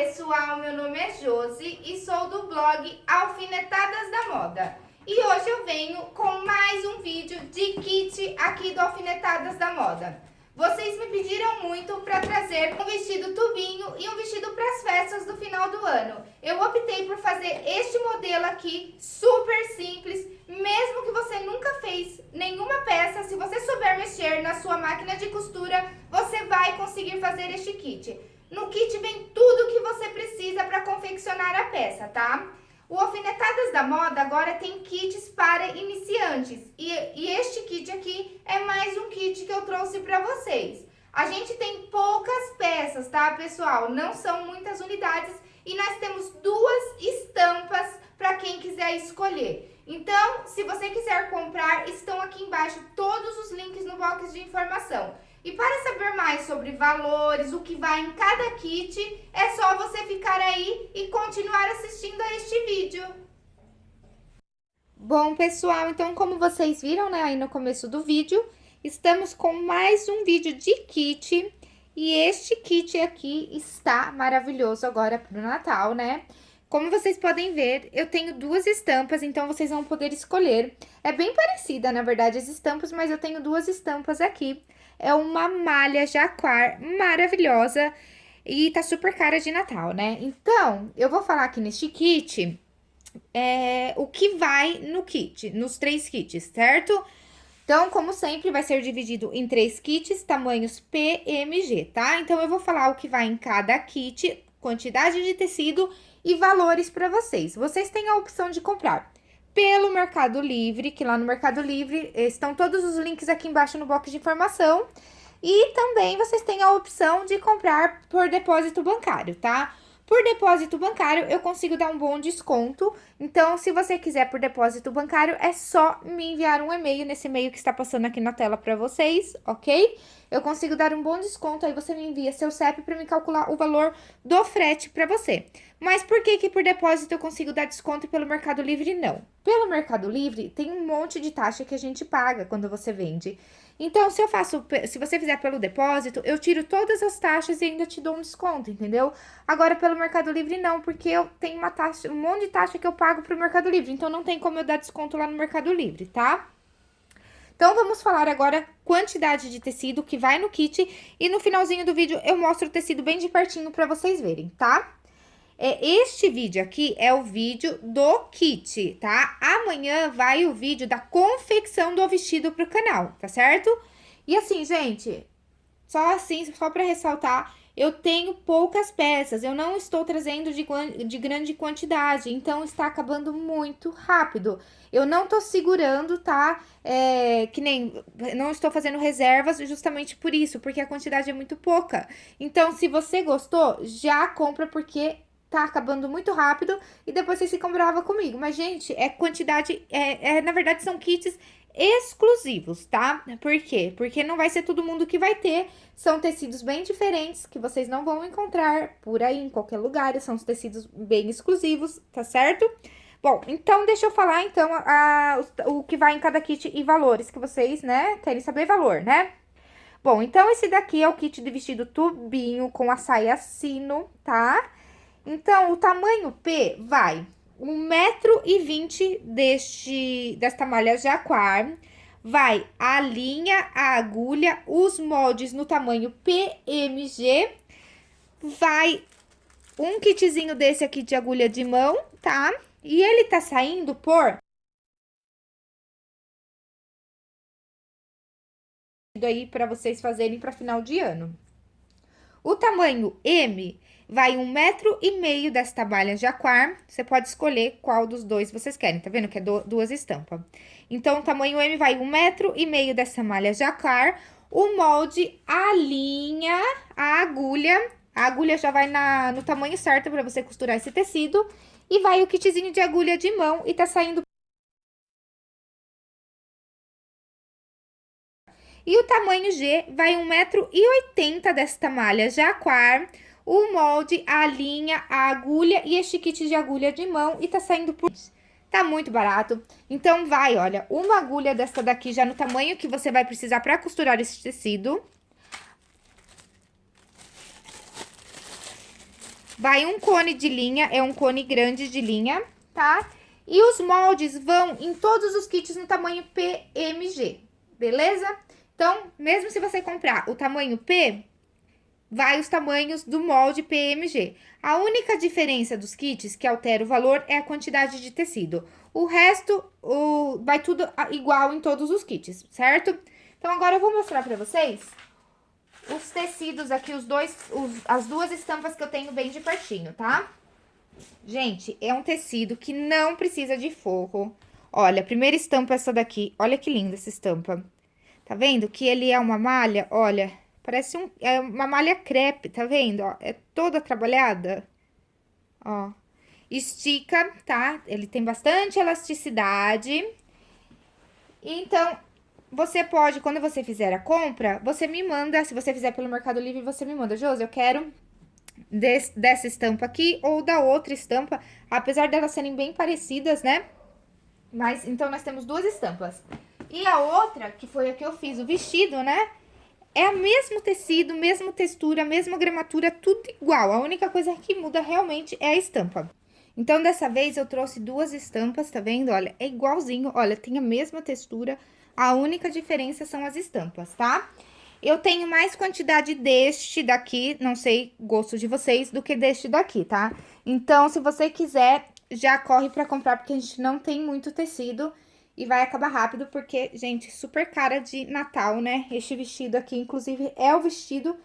pessoal, meu nome é Josi e sou do blog Alfinetadas da Moda. E hoje eu venho com mais um vídeo de kit aqui do Alfinetadas da Moda. Vocês me pediram muito para trazer um vestido tubinho e um vestido para as festas do final do ano. Eu optei por fazer este modelo aqui, super simples, mesmo que você nunca fez nenhuma peça, se você souber mexer na sua máquina de costura, você vai conseguir fazer este kit. No kit vem tudo precisa para confeccionar a peça, tá? O Alfinetadas da Moda agora tem kits para iniciantes. E, e este kit aqui é mais um kit que eu trouxe para vocês. A gente tem poucas peças, tá, pessoal? Não são muitas unidades e nós temos duas estampas para quem quiser escolher. Então, se você quiser comprar, estão aqui embaixo todos os links no box de informação. E para saber mais sobre valores, o que vai em cada kit, é só você ficar aí e continuar assistindo a este vídeo. Bom, pessoal, então como vocês viram, né, aí no começo do vídeo, estamos com mais um vídeo de kit. E este kit aqui está maravilhoso agora para o Natal, né? Como vocês podem ver, eu tenho duas estampas, então vocês vão poder escolher. É bem parecida, na verdade, as estampas, mas eu tenho duas estampas aqui. É uma malha jaquar maravilhosa e tá super cara de Natal, né? Então, eu vou falar aqui neste kit é, o que vai no kit, nos três kits, certo? Então, como sempre, vai ser dividido em três kits, tamanhos PMG, tá? Então, eu vou falar o que vai em cada kit, quantidade de tecido e valores para vocês. Vocês têm a opção de comprar pelo Mercado Livre, que lá no Mercado Livre estão todos os links aqui embaixo no box de informação. E também vocês têm a opção de comprar por depósito bancário, tá? Por depósito bancário, eu consigo dar um bom desconto. Então, se você quiser por depósito bancário, é só me enviar um e-mail nesse e-mail que está passando aqui na tela para vocês, ok? Eu consigo dar um bom desconto, aí você me envia seu CEP para me calcular o valor do frete para você. Mas por que que por depósito eu consigo dar desconto e pelo Mercado Livre não? Pelo Mercado Livre, tem um monte de taxa que a gente paga quando você vende. Então, se eu faço, se você fizer pelo depósito, eu tiro todas as taxas e ainda te dou um desconto, entendeu? Agora, pelo Mercado Livre, não, porque eu tenho uma taxa, um monte de taxa que eu pago pro Mercado Livre. Então, não tem como eu dar desconto lá no Mercado Livre, tá? Então, vamos falar agora quantidade de tecido que vai no kit. E no finalzinho do vídeo, eu mostro o tecido bem de pertinho pra vocês verem, tá? É, este vídeo aqui é o vídeo do kit, tá? Amanhã vai o vídeo da confecção do vestido pro canal, tá certo? E assim, gente, só assim, só pra ressaltar, eu tenho poucas peças, eu não estou trazendo de, de grande quantidade, então está acabando muito rápido. Eu não tô segurando, tá? É, que nem, não estou fazendo reservas justamente por isso, porque a quantidade é muito pouca. Então, se você gostou, já compra, porque tá acabando muito rápido e depois vocês ficam bravos comigo. Mas, gente, é quantidade, é, é, na verdade, são kits exclusivos, tá? Por quê? Porque não vai ser todo mundo que vai ter, são tecidos bem diferentes que vocês não vão encontrar por aí em qualquer lugar, são os tecidos bem exclusivos, tá certo? Bom, então deixa eu falar então a, a, o que vai em cada kit e valores que vocês, né, querem saber valor, né? Bom, então esse daqui é o kit de vestido tubinho com a saia sino, tá? Então, o tamanho P vai 1,20m deste, desta malha jaquar, vai a linha, a agulha, os moldes no tamanho PMG, vai um kitzinho desse aqui de agulha de mão, tá? E ele tá saindo por... aí para vocês fazerem para final de ano. O tamanho M vai um metro e meio desta malha jaquar. Você pode escolher qual dos dois vocês querem, tá vendo? Que é do, duas estampas. Então, o tamanho M vai um metro e meio dessa malha jaquar. O molde, a linha, a agulha. A agulha já vai na, no tamanho certo para você costurar esse tecido. E vai o kitzinho de agulha de mão e tá saindo... E o tamanho G vai 1,80m desta malha jaquar o molde, a linha, a agulha e este kit de agulha de mão e tá saindo por... Tá muito barato. Então, vai, olha, uma agulha dessa daqui já no tamanho que você vai precisar pra costurar esse tecido. vai um cone de linha, é um cone grande de linha, tá? E os moldes vão em todos os kits no tamanho PMG, beleza? Então, mesmo se você comprar o tamanho P, vai os tamanhos do molde PMG. A única diferença dos kits que altera o valor é a quantidade de tecido. O resto, o, vai tudo igual em todos os kits, certo? Então, agora eu vou mostrar pra vocês os tecidos aqui, os dois, os, as duas estampas que eu tenho bem de pertinho, tá? Gente, é um tecido que não precisa de forro. Olha, a primeira estampa é essa daqui. Olha que linda essa estampa. Tá vendo que ele é uma malha? Olha, parece um, é uma malha crepe, tá vendo? Ó, é toda trabalhada. Ó, estica, tá? Ele tem bastante elasticidade. Então, você pode, quando você fizer a compra, você me manda, se você fizer pelo Mercado Livre, você me manda, Josi, eu quero desse, dessa estampa aqui ou da outra estampa, apesar delas serem bem parecidas, né? Mas, então, nós temos duas estampas. E a outra, que foi a que eu fiz o vestido, né? É o mesmo tecido, mesma textura, mesma gramatura, tudo igual. A única coisa que muda realmente é a estampa. Então, dessa vez, eu trouxe duas estampas, tá vendo? Olha, é igualzinho, olha, tem a mesma textura, a única diferença são as estampas, tá? Eu tenho mais quantidade deste daqui, não sei gosto de vocês, do que deste daqui, tá? Então, se você quiser, já corre pra comprar, porque a gente não tem muito tecido e vai acabar rápido, porque, gente, super cara de Natal, né? Este vestido aqui, inclusive, é o vestido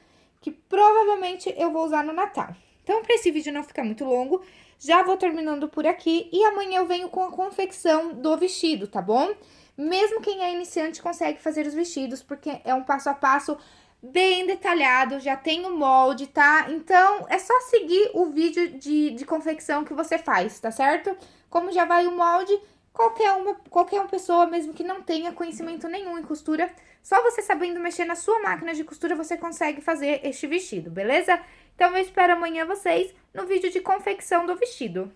que provavelmente eu vou usar no Natal. Então, pra esse vídeo não ficar muito longo, já vou terminando por aqui e amanhã eu venho com a confecção do vestido, tá bom? Mesmo quem é iniciante consegue fazer os vestidos, porque é um passo a passo bem detalhado, já tem o molde, tá? Então, é só seguir o vídeo de, de confecção que você faz, tá certo? Como já vai o molde, qualquer uma, qualquer uma pessoa, mesmo que não tenha conhecimento nenhum em costura, só você sabendo mexer na sua máquina de costura, você consegue fazer este vestido, beleza? Então, eu espero amanhã vocês no vídeo de confecção do vestido.